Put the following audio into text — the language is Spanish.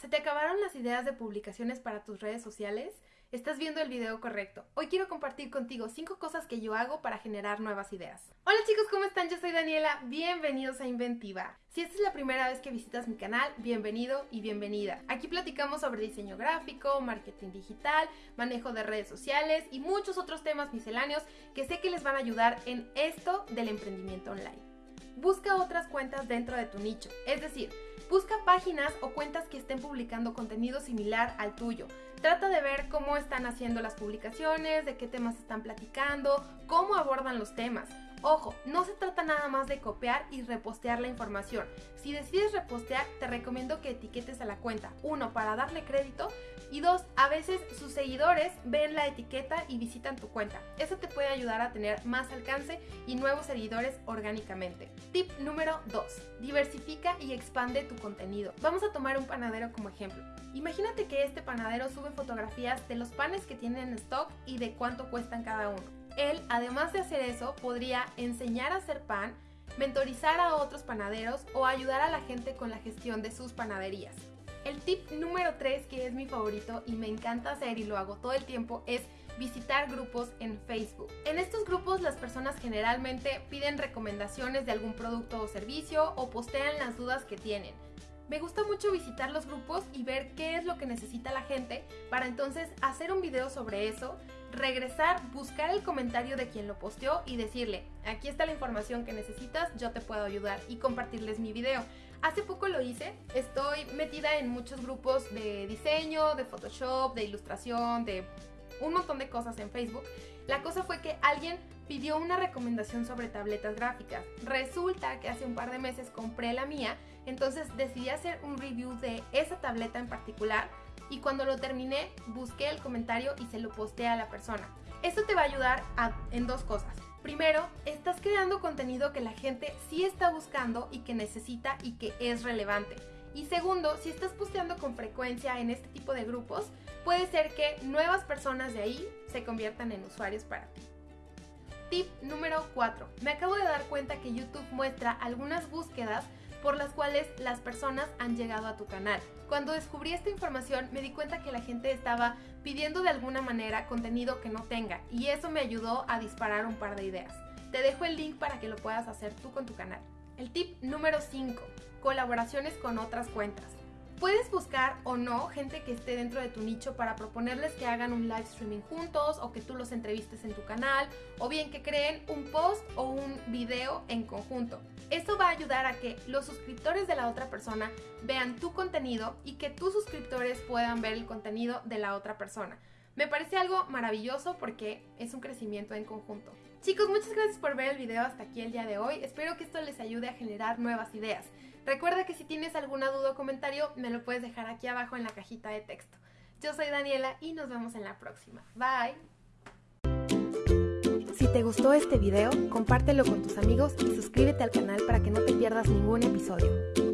¿Se te acabaron las ideas de publicaciones para tus redes sociales? Estás viendo el video correcto. Hoy quiero compartir contigo 5 cosas que yo hago para generar nuevas ideas. Hola chicos, ¿cómo están? Yo soy Daniela. Bienvenidos a Inventiva. Si esta es la primera vez que visitas mi canal, bienvenido y bienvenida. Aquí platicamos sobre diseño gráfico, marketing digital, manejo de redes sociales y muchos otros temas misceláneos que sé que les van a ayudar en esto del emprendimiento online. Busca otras cuentas dentro de tu nicho, es decir, Busca páginas o cuentas que estén publicando contenido similar al tuyo. Trata de ver cómo están haciendo las publicaciones, de qué temas están platicando, cómo abordan los temas. Ojo, no se trata nada más de copiar y repostear la información. Si decides repostear, te recomiendo que etiquetes a la cuenta. Uno, para darle crédito. Y dos, a veces sus seguidores ven la etiqueta y visitan tu cuenta. Eso te puede ayudar a tener más alcance y nuevos seguidores orgánicamente. Tip número 2. Diversifica y expande tu contenido. Vamos a tomar un panadero como ejemplo. Imagínate que este panadero sube fotografías de los panes que tienen en stock y de cuánto cuestan cada uno. Él, además de hacer eso, podría enseñar a hacer pan, mentorizar a otros panaderos o ayudar a la gente con la gestión de sus panaderías. El tip número 3, que es mi favorito y me encanta hacer y lo hago todo el tiempo, es visitar grupos en Facebook. En estos grupos las personas generalmente piden recomendaciones de algún producto o servicio o postean las dudas que tienen. Me gusta mucho visitar los grupos y ver qué es lo que necesita la gente para entonces hacer un video sobre eso, regresar, buscar el comentario de quien lo posteó y decirle, aquí está la información que necesitas, yo te puedo ayudar y compartirles mi video. Hace poco lo hice, estoy metida en muchos grupos de diseño, de Photoshop, de ilustración, de un montón de cosas en Facebook. La cosa fue que alguien pidió una recomendación sobre tabletas gráficas. Resulta que hace un par de meses compré la mía entonces decidí hacer un review de esa tableta en particular y cuando lo terminé busqué el comentario y se lo posteé a la persona. Esto te va a ayudar en dos cosas. Primero, estás creando contenido que la gente sí está buscando y que necesita y que es relevante. Y segundo, si estás posteando con frecuencia en este tipo de grupos, puede ser que nuevas personas de ahí se conviertan en usuarios para ti. Tip número 4. Me acabo de dar cuenta que YouTube muestra algunas búsquedas por las cuales las personas han llegado a tu canal. Cuando descubrí esta información me di cuenta que la gente estaba pidiendo de alguna manera contenido que no tenga y eso me ayudó a disparar un par de ideas. Te dejo el link para que lo puedas hacer tú con tu canal. El tip número 5. Colaboraciones con otras cuentas. Puedes buscar o no gente que esté dentro de tu nicho para proponerles que hagan un live streaming juntos o que tú los entrevistes en tu canal o bien que creen un post o un video en conjunto. Esto va a ayudar a que los suscriptores de la otra persona vean tu contenido y que tus suscriptores puedan ver el contenido de la otra persona. Me parece algo maravilloso porque es un crecimiento en conjunto. Chicos, muchas gracias por ver el video hasta aquí el día de hoy. Espero que esto les ayude a generar nuevas ideas. Recuerda que si tienes alguna duda o comentario, me lo puedes dejar aquí abajo en la cajita de texto. Yo soy Daniela y nos vemos en la próxima. Bye. Si te gustó este video, compártelo con tus amigos y suscríbete al canal para que no te pierdas ningún episodio.